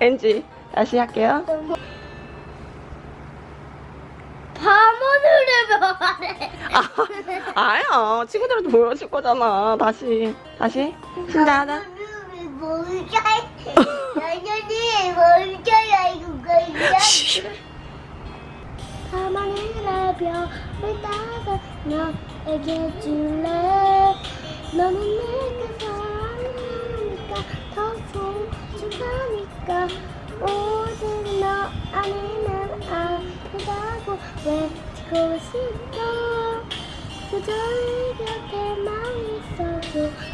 엔지 다시 할게요. 밤하늘의 별에 아, 아야 친구들한테 보여줄 거잖아. 다시 다시 신자하자. 뭘까요? 여전히 뭘까요 이거 밤하늘의 별을 따서 너에게 줄래 너는 내가 하니까 오직 너 아니면 안 된다고 외치고 싶어? 그저 내 곁에만 있어줘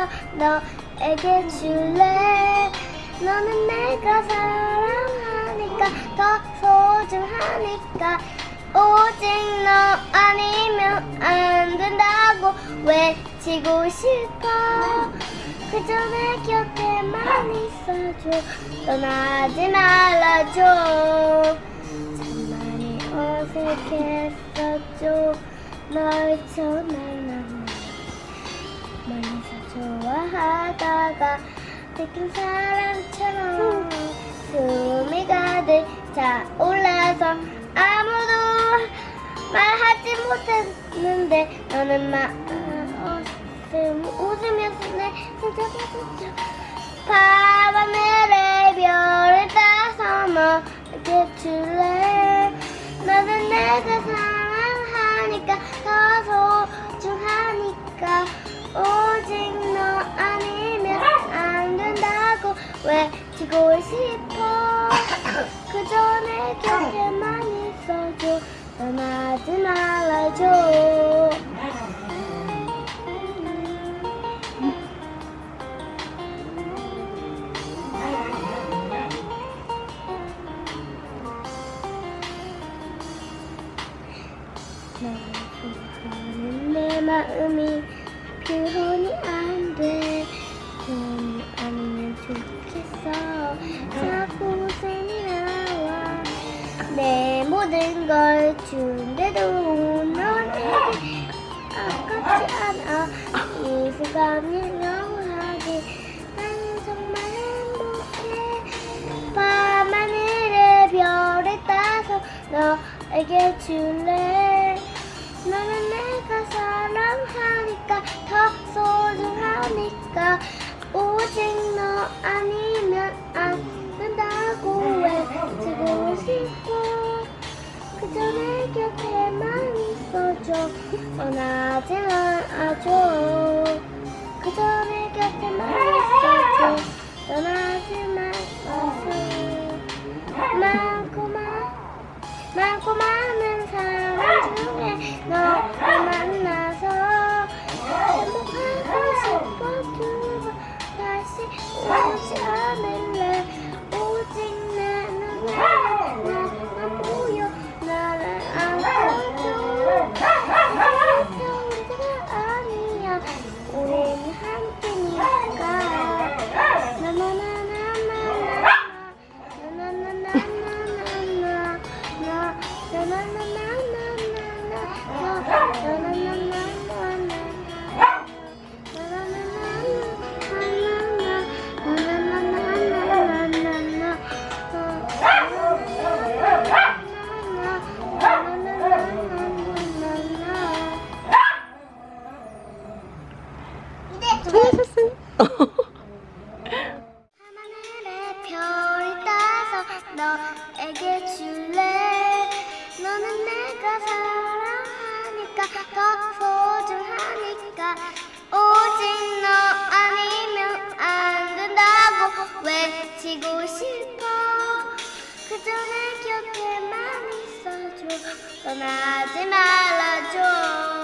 따서 너에게 줄래? 너는 내가 사랑하니까 더 소중하니까. 오직 너 아니면 안 된다고 외치고 싶어. 그저 내 곁에만 있어줘. 떠나지 말아줘. 참 많이 어색했었죠. 널만 하다가 느낀 사람처럼 숨이 가득 차올라서 아무도 말하지 못했는데 너는 막 웃음, 웃으면서 내 손잡아줬죠 밤하늘의 별을 따서 너에게 줄래 너는 내가 사 외치고 싶어. 그저 내 곁에만 있어줘. 떠나지 말아줘. 내 마음이 표현이 안돼. 표현이 좋겠어 자꾸 웃음이 나와 내 모든 걸 준대도 너에게 아깝지 않아. 이 순간이 너무하지 나는 정말 행복해. 밤하늘의 별을 따서 너에게 줄래? 너는 내가 사랑하니까 더 소중하니까. 오직 너 아니 싶어. 그저 내 곁에만 있어줘. 떠나지 말아줘 그저 외치고 싶어. 그저 내 곁에만 있어줘. 떠나지 말아줘